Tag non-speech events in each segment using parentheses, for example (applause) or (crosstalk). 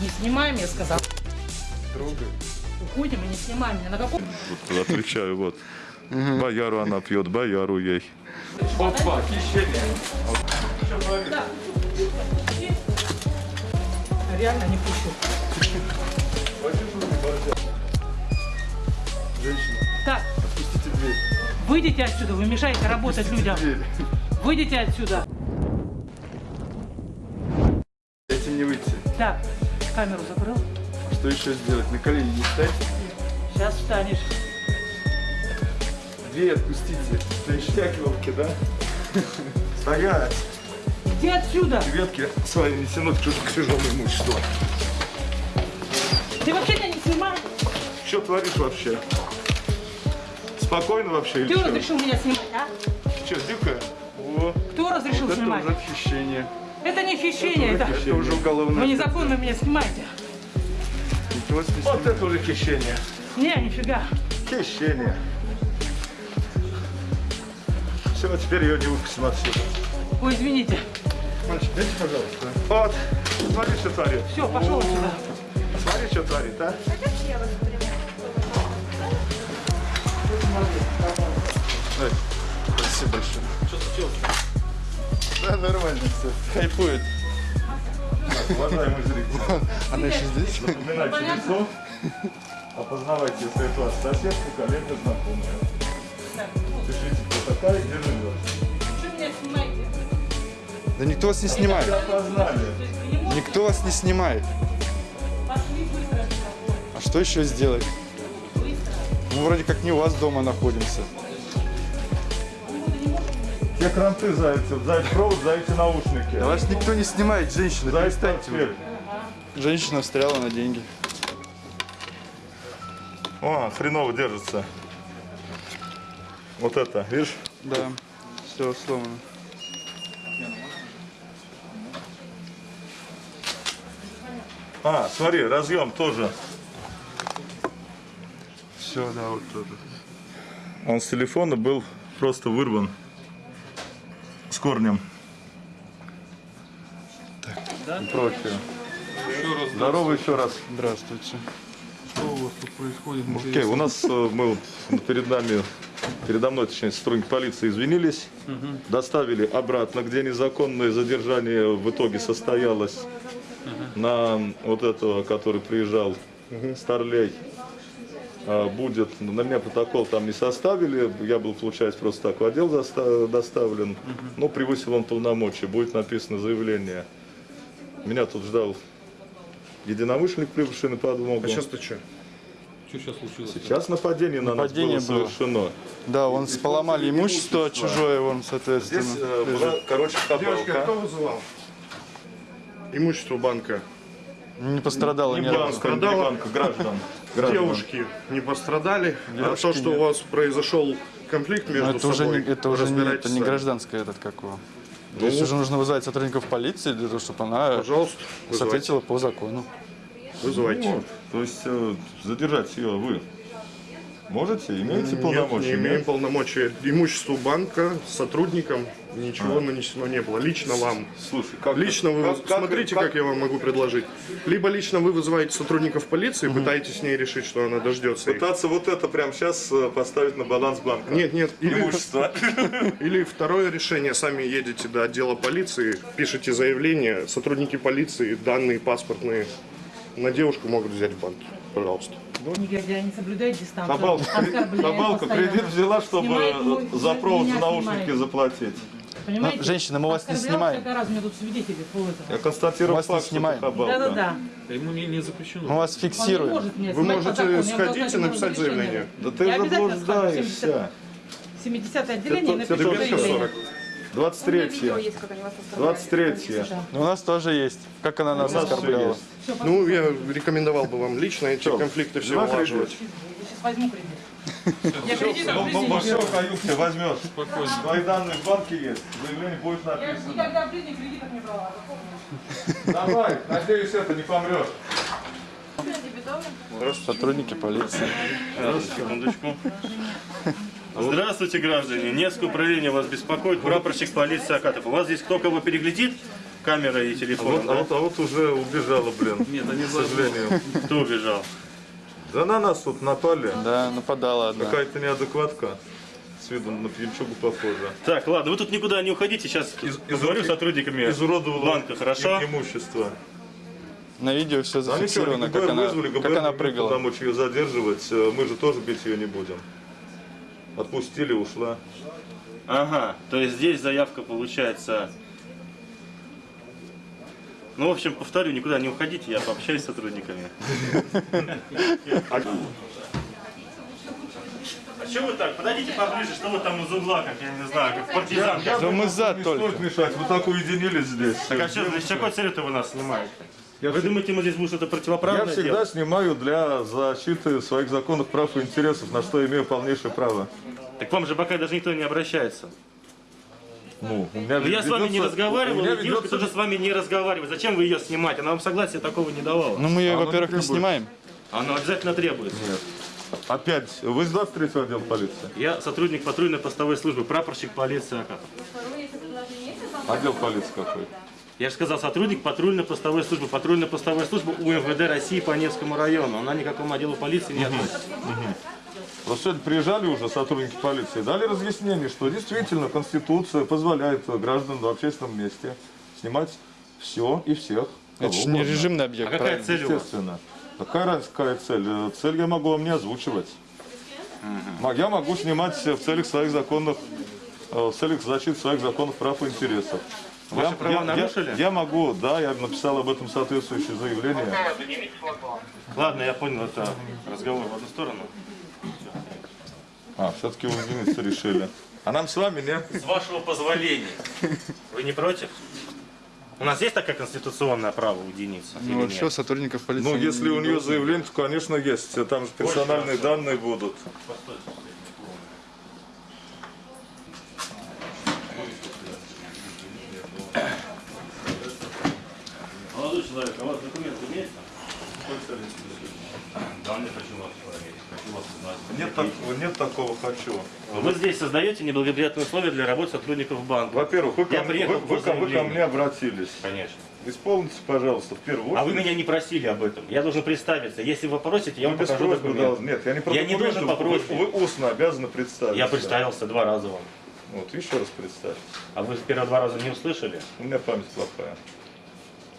Не снимаем, я сказал. Трогай. Уходим и не снимаем. меня. На каком... Вот отвечаю, вот. Бояру она пьет, бояру ей. Опа, хищение. Реально не пущу. Женщина, Так, отпустите дверь. выйдите отсюда, вы мешаете работать людям. Дверь. Выйдите отсюда. Дайте мне выйти. Так, камеру закрыл. Что еще сделать? На колени не встать? Сейчас встанешь. Дверь отпустите. Ништяк елки, да? (laughs) Стоять! Иди отсюда. Ветки свои не тянут к чужому имуществу. Ты вообще меня не снимаешь. Что творишь вообще? Спокойно вообще или Кто разрешил меня снимать, а? Что, дикая? О, Кто разрешил Вот это снимать? уже хищение. Это не хищение, это... Это уже уголовное. Вы незаконно меня снимаете. Вот это уже хищение. Не, нифига. Хищение. Все, теперь ее не выпустим отсюда. Ой, извините. Мальчик, дайте, пожалуйста. Вот, смотри, что творит. Все, пошел отсюда. Смотри, что творит, а? Ой, спасибо большое. Что случилось? Да, нормально все. Хайпует. Уважаемый зритель, (laughs) Она еще здесь? запоминайте лицо, опознавайте, если это ваш соседка, коллега, знакомая. Пишите, кто такая, где живет. Что меня снимаете? Да никто вас не снимает. Никто вас не снимает. Пошли быстро. А что еще сделать? Мы вроде как не у вас дома находимся. Те кранты зайцев, зайцы провод, зайцы наушники. Да вас никто не снимает, женщина, Зайцы перестаньте вы. Женщина встряла на деньги. О, хреново держится. Вот это, видишь? Да, все сломано. А, смотри, разъем тоже. Все, да, вот тоже. Он с телефона был просто вырван с корнем. Профи. Здорово еще раз. Здравствуйте. Что у вас тут происходит? Окей, у нас э, мы вот перед нами, передо мной, точнее, сотрудники полиции извинились, доставили обратно, где незаконное задержание в итоге состоялось на вот этого, который приезжал, Старлей. А, Будет, на меня протокол там не составили, я был, получается, просто так в отдел доста- доставлен, но превысил он полномочия, будет написано заявление. Меня тут ждал единомышленник, прибывший на подмогу. А сейчас ты что? Что сейчас случилось? Сейчас нападение на Нападение нас было было. совершено. Да, он поломали имущество чужое, вон, Здесь соответственно. э, была, короче, Девушка, хабалка. кто вызывал? Имущество банка. Не пострадало Не ни разу. банка, не банка, граждан. Граждан. Девушки не пострадали. а Девушки то, что нет. у вас произошел конфликт между Но это уже, собой, не, это уже не, это не гражданское этот какого. Здесь уже нужно вызвать сотрудников полиции для того, чтобы она Пожалуйста, вызывайте. ответила по закону. вызывайте. Вот. То есть э, задержать ее вы можете? Имеете Нет, полномочия? не имеем Нет? полномочия. Имуществу банка, сотрудникам ничего нанесено не было. Лично вам. Слушай, как Лично вы, как- как- смотрите, как, я вам могу предложить. Либо лично вы вызываете сотрудников полиции, пытаетесь с ней решить, что она дождется. их. Пытаться вот это прямо сейчас э, поставить на баланс банка. Нет, нет, или, Имущество. (laughs) или второе решение, сами едете до отдела полиции, пишете заявление, сотрудники полиции данные паспортные на девушку могут взять в банке. Пожалуйста. Негодяй, не соблюдает дистанцию. Хабалка постоянно. кредит взяла, чтобы Снимает мой- за провод, за наушники снимает. заплатить. Понимаете? Ну, женщина, мы вас не снимаем. раз, у меня тут свидетели по этому. Я констатирую Вас не факт, что снимаем. хабалка. Да-да-да. Ему не, не запрещено. Мы вас не фиксируем. Вы можете сходить и написать заявление. Да ты заблуждаешься. 70 отделение Доберите заявление. 40. 23 есть, как они вас оставляют. 23 У нас тоже есть. Как она нас оскорбляла. Ну, я рекомендовал бы вам лично эти конфликты все улаживать. кредит? Сейчас возьму кредит. (laughs) Я все каюте возьмешь. Твои данные в банке есть. Заявление будет Я написано. никогда в жизни кредитов не брала. Давай, надеюсь, это не помрешь. Сотрудники полиции. Секундочку. Здравствуйте, граждане. Невское управление вас беспокоит. Прапорщик полиции Акатов. У вас здесь кто кого переглядит? камера и А телефон, вот, а вот- а вот уже убежала, блин. Нет, они К сожалению. Кто убежал? Да на нас тут напали. Да, нападала одна. Какая-то неадекватка. С виду на пьянчугу похожа. Так, ладно, вы тут никуда не уходите, сейчас говорю с сотрудниками Изуродовала банка, хорошо? им- имущество. На видео все А ничего, зафиксировано, ГБР как она, вызвали, как она прыгала. полномочий ее задерживать. Э, Мы же тоже бить ее не будем. Отпустили, ушла. Ага, то есть здесь заявка получается... Ну, в общем, повторю, никуда не уходите, я пообщаюсь с сотрудниками. (laughs) А что вы так? Подойдите поближе, что вы там из угла, как я не знаю, как партизан. Да мы за Не только. мешать, вы так уединились здесь. Так а что, с какой целью-то вы нас снимаете? Вы думаете, мы здесь будем что-то Я противоправное всегда делать? снимаю для защиты своих законных прав и интересов, на что имею полнейшее право. Так к вам же пока даже никто не обращается. Ну, у меня Но я с вами не ведется- разговаривал, меня и девушка ведется- тоже с вами не разговаривает. Зачем вы ее снимать? Она вам согласия такого не давала. Ну мы ее, Оно во-первых, не не требует. снимаем. Оно обязательно требуется. Опять, вы из 23 отдел полиции? Я сотрудник патрульной постовой службы, прапорщик полиции Акатов. Отдел полиции какой? Я же сказал, сотрудник патрульной постовой службы. Патрульная постовая служба УМВД России по Невскому району. Она никакому отделу полиции не относится. Просто сегодня приезжали уже сотрудники полиции, дали разъяснение, что действительно Конституция позволяет гражданам в общественном месте снимать все и всех. Это же не режимный А объект, какая правильно? цель у вас? Естественно. Какая разница, какая цель? Цель я могу вам не озвучивать. М- Я могу снимать в целях своих законных, э, в целях защиты своих законных прав и интересов. Ваши я, права я- нарушили? Я, я могу, да, я написал об этом соответствующее заявление. Ладно, я понял, это разговор в одну сторону. А, все-таки уединиться решили. А нам с вами не? С вашего позволения. Вы не против? У нас есть такое конституционное право уединиться? или Ну, нет? что, сотрудников полиции... Ну, если не у нее заявление, то, конечно, есть. Там же персональные данные будут. Молодой человек, а у вас документы имеются? Да, не хочу вас проверить. Хочу вас узнать. Нет такого, нет такого хочу. Вы здесь создаете неблагоприятные условия для работы сотрудников банка. Во-первых, вы, ко вы- вы ко- вы ко мне обратились. Конечно. Исполните, пожалуйста, в первую очередь. А вы меня не просили об этом. Я должен представиться. Если вы попросите, я Вы вам без покажу просьбы документы. должны. Нет, я не про Я не должен по вы- просьбе. Вы, устно обязаны представиться. Я представился два раза вам. Вот, еще раз представьте. А вы первые два раза не услышали? У меня память плохая.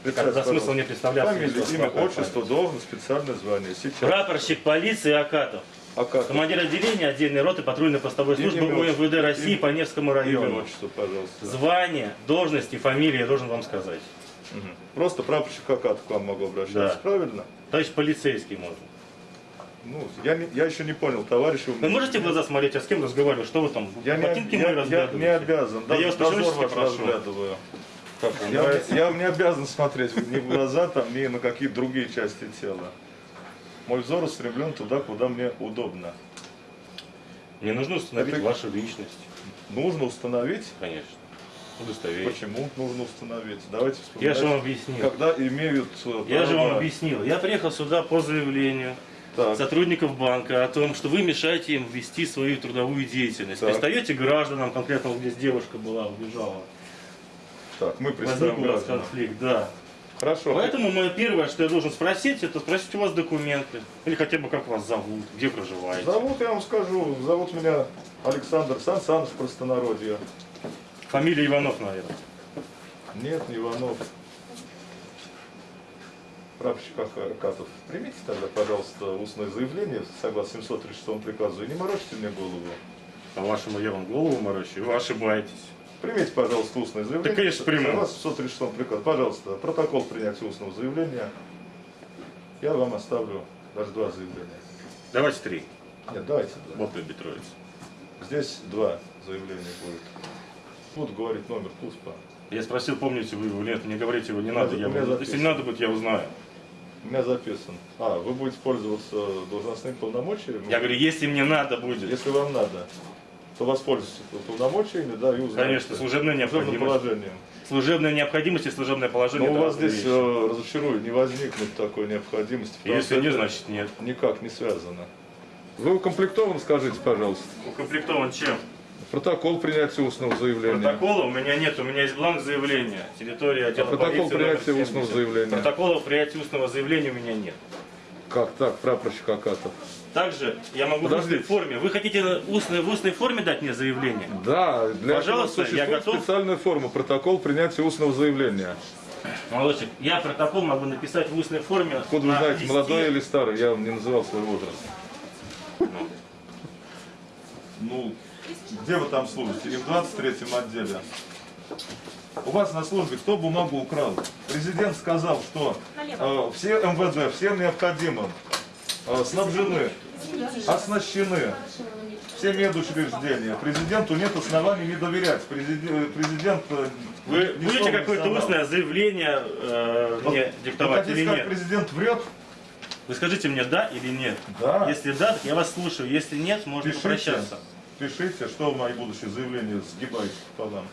Тогда смысл мне представляться. Фамилия, имя, отчество, должность, специальное звание. Сейчас. Прапорщик полиции Акатов. А как? Командир отделения отдельной роты патрульно-постовой Имя, службы имя, УМВД России имя, по Невскому Имя, району. отчество, пожалуйста. Звание, должность и фамилия я должен вам сказать. Просто прапорщик Акатов к вам могу обращаться. Да. Правильно? Товарищ полицейский можно. Ну, я, не- я еще не понял, товарищ. Вы меня- можете в глаза смотреть, а с кем разговариваю? Что вы там? Я не, я, я разглядываете? не обязан. Да я вас прошу. разглядываю. Как Я, я не обязан смотреть ни в глаза, там, ни на какие другие части тела. Мой взор устремлен туда, куда мне удобно. Мне нужно установить Это- вашу личность. Нужно установить. Конечно. Удостоверить. Почему нужно установить? Давайте Я вспоминать. же вам объяснил. Когда имеют э, Я же вам объяснил. Я приехал сюда по заявлению Так. сотрудников банка о том, что вы мешаете им вести свою трудовую деятельность. Так. Пристаете к гражданам, конкретно здесь девушка была, убежала. Так, мы Возник у вас конфликт, да. Хорошо. Поэтому мое первое, что я должен спросить, это спросить у вас документы. Или хотя бы как вас зовут, где проживаете. Зовут, я вам скажу, зовут меня Александр Сан Саныч, простонародье. Фамилия Иванов, наверное. Нет, не Иванов. Прапорщик Акатов, примите тогда, пожалуйста, устное заявление согласно 736 приказу и не морочите мне голову. По-вашему, я вам голову морочу, вы ошибаетесь. Примите, пожалуйста, устное заявление. Да, конечно, приму. Согласно 736 приказу. Пожалуйста, протокол принятия устного заявления. Я вам оставлю даже два заявления. Давайте три. Нет, давайте два. Вот любит троица. Здесь два заявления будет. Буду говорить номер КУСПа. Я спросил, помните вы его, нет, не говорите его, не надо. Я, если не надо будет, я узнаю. У меня записан. А, вы будете пользоваться должностными полномочиями? Я говорю, если мне надо будет. Если вам надо, воспользуйтесь полномочиями, да, и узнаете. Конечно, служебная Служебным необходимость. положением. Служебная необходимость и служебное положение. Но у вас здесь, э, разочарую, не возникнет такой необходимости. Если нет, значит нет. Никак не связано. Вы укомплектованы, скажите, пожалуйста. Укомплектован чем? Протокол принятия устного заявления. Протокола у меня нет, у меня есть бланк заявления. Территория отдела А протокол полиции номер принятия устного 70. заявления? Протокола принятия устного заявления у меня нет. Как так, прапорщик Акатов? Также я могу в Подождите. устной форме. Вы хотите устной, в устной форме дать мне заявление? Да, для Пожалуйста, этого я готов. специальная форма, протокол принятия устного заявления. Молодчик, я протокол могу написать в устной форме. Откуда вы на знаете, листе. молодой или старый? Я вам не называл свой возраст. Ну, где вы там служите? И в 23-м отделе. У вас на службе кто бумагу украл? Президент сказал, что э, все МВД, всем необходимым э, снабжены, оснащены все медучреждения. Президенту нет оснований не доверять. Президент, президент э, Вы будете какое-то устное заявление э, Вот мне диктовать хотите или сказать, нет? президент врет? Вы скажите мне да или нет. Да. Если да, так я вас слушаю. Если нет, можно Пишите, попрощаться. пишите, что в мои будущие заявления сгибайте пополам.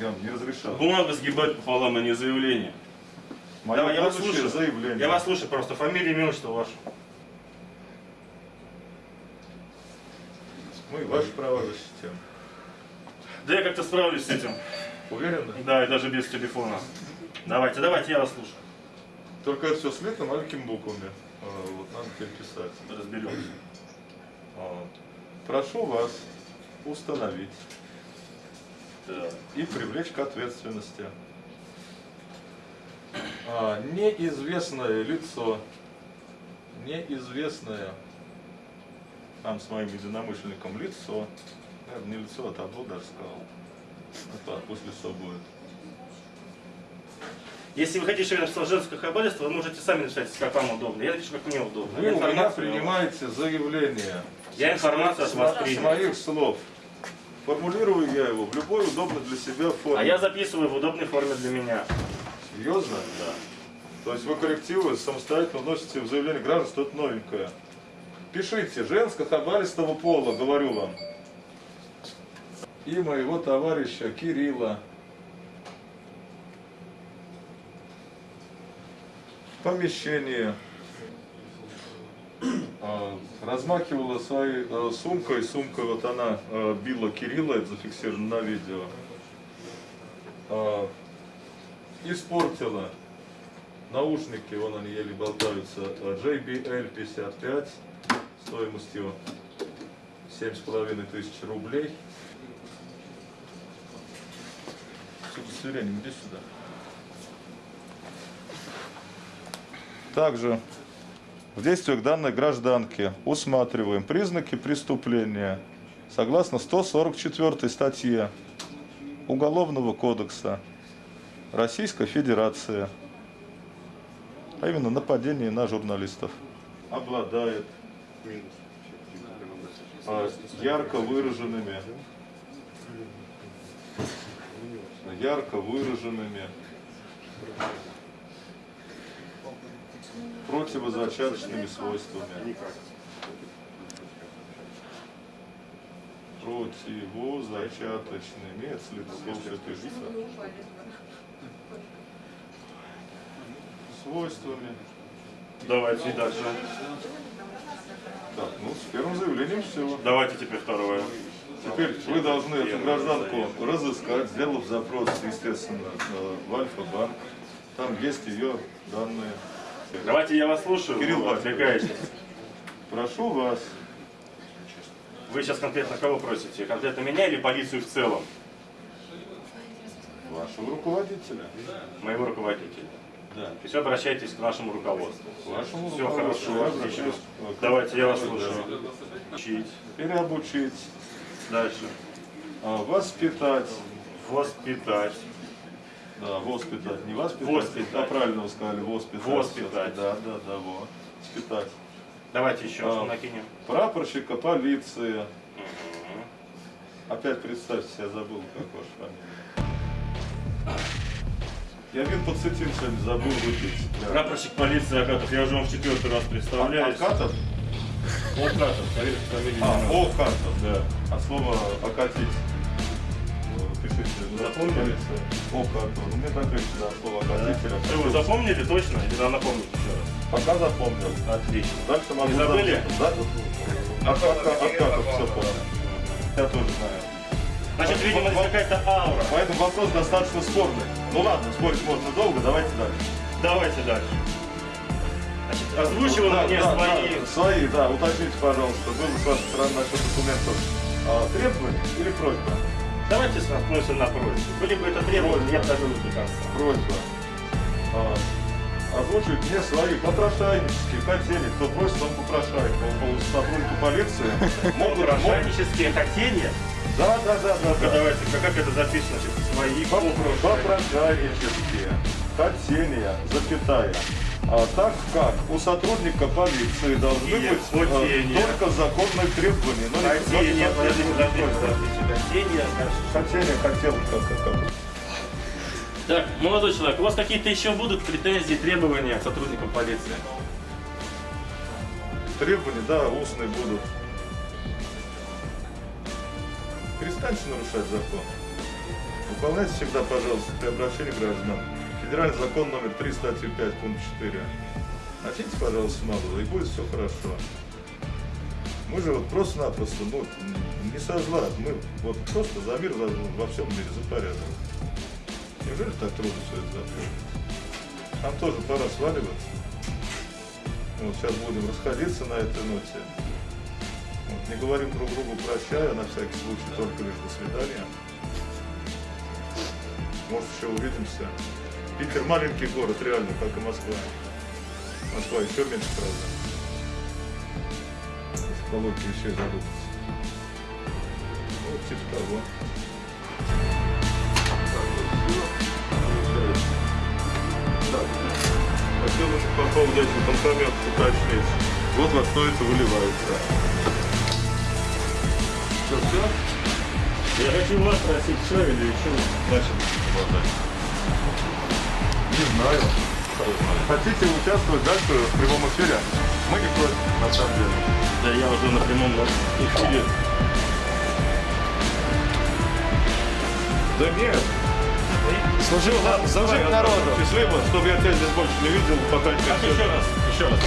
Я вам не разрешал. Бумагу сгибать пополам, а не заявление. Мое Давай, я вас слушаю. заявление. Я вас слушаю просто. Фамилия, имя, отчество ваше. Мы ваши права защитим. Да я как-то справлюсь с этим. Уверены? Да, и даже без телефона. Давайте, давайте, я вас слушаю. Только это все слито маленькими буквами. А, Вот надо переписать. Разберемся. А, Прошу вас установить. И привлечь к ответственности а, неизвестное лицо, неизвестное нам с моим единомышленником лицо, наверное, не лицо, а табло даже сказал, а то пусть лицо будет. Если вы хотите, чтобы я написал женское хабарство, вы можете сами написать, как вам удобно. Я напишу, как мне удобно. Вы у меня принимаете заявление. Я информацию от вас С принял. моих слов. Формулирую я его в любой удобной для себя форме. А я записываю в удобной форме для меня. Серьезно? Да. То есть вы коррективы самостоятельно вносите в заявление граждан, что это новенькое. Пишите, женско-хабаристого пола, говорю вам. И моего товарища Кирилла. А, размахивала своей а, сумкой, сумка вот она а, била Кирилла, это зафиксировано на видео. А, испортила наушники, вон они еле болтаются, а, JBL 55 стоимостью 7,5 тысяч рублей. С удостоверением, иди сюда. Также в действиях данной гражданки усматриваем признаки преступления согласно 144 статье Уголовного кодекса Российской Федерации, а именно нападение на журналистов. Обладает а, ярко выраженными ярко выраженными противозачаточными свойствами. Противозачаточными, это пишется. Свойствами. Давайте и дальше. Так, ну с первым заявлением все. Давайте теперь второе. Теперь вы должны эту гражданку разыскать, сделав запрос, естественно, в Альфа-банк. Там есть ее данные. Давайте я вас слушаю. Кирилл вы отвлекаетесь. Прошу вас. Вы сейчас конкретно кого просите? Конкретно меня или полицию в целом? Вашего руководителя. Моего руководителя. Да. То есть обращайтесь к нашему руководству. К вашему Все руководству. хорошо, обращаюсь Давайте я вас слушаю. Учить. Переобучить, Дальше. а, воспитать. Воспитать. Да, воспитать. Не воспитать, Воспитать. а правильно вы сказали, воспитать. Воспитать. Да, да, да, вот. Воспитать. Давайте еще А. накинем. Прапорщика полиции. Опять представьте, я забыл, как ваша фамилия. Я вин подсветил сегодня, забыл выпить. Да. Прапорщик полиции Акатов. Я уже вам в четвертый раз представляюсь. Акатов? Акатов. Поверьте, фамилия А. Окатов. Да. А слово окатить. Запомнили? Окатов. Ну, мне так легче, да, слово окатителя. Что, вы запомнили точно? Или надо напомнить еще раз? Пока запомнил. Отлично. Дальше могу Не забыли? Да? Акатов, Акатов, все понял. я тоже знаю. Значит, видимо, здесь какая-то аура. Поэтому вопрос достаточно спорный. Ну ладно, спорить можно долго, давайте дальше. Давайте дальше. Значит, озвучивал Да, мне да, свои... да, свои, да, уточните, пожалуйста, было с вашей стороны насчет документов а, требования или просьба? Давайте остановимся на просьбе. Были бы это требования, я бы дожил до конца. Просьба. А, озвучивать мне свои попрошайнические хотели, кто просит, он попрошает. По, сотруднику полиции (laughs) могут... Попрошайнические хотения. Да, да, да, да, да. давайте, как это записано? Свои. Попрошайнические хотения, запятая. А так как у сотрудника полиции должны Нет, быть э, хотения. только законные требования, но но не подождите. Хотения, хорошо. Хотели, хотел, как, как, как. Так, молодой человек, у вас какие-то еще будут претензии, требования к сотрудникам полиции? Требования, да, устные будут. Перестаньте нарушать закон. Выполняйте всегда, пожалуйста, при обращении граждан. Федеральный закон номер 3, статья 5, пункт 4. Начните, пожалуйста, малого, и будет все хорошо. Мы же вот просто-напросто, ну, не со зла, мы вот просто за мир за- во всем мире, за порядок. Неужели так трудно все это запомнить? Нам тоже пора сваливаться. Вот сейчас будем расходиться на этой ноте. Вот, не говорим друг другу прощай, а на всякий случай только лишь до свидания. Может еще увидимся. Питер маленький город, реально, как и Москва. Москва еще меньше, правда. Логике вещей задуматься. Вот типа того. Хотел бы по поводу этих банкоматов уточнить. Вот во что это выливается. Все, все? Я хочу вас спросить, все или еще Значит, Не знаю. Хотите участвовать дальше в прямом эфире? Мы не против, на самом деле. Да я уже на прямом эфире. Да нет. Служил, служить народу. Счастливо, чтобы я тебя здесь больше не видел, пока не Так, еще раз, еще раз.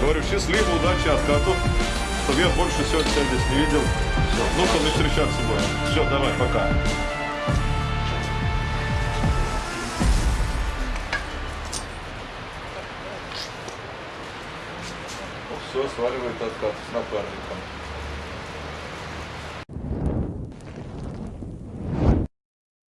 Говорю, счастливо, удачи, откатов, чтобы я больше сегодня тебя здесь не видел. Все. Ну, чтобы не встречаться будем. Все, давай, пока. Сваливает откат с напарником.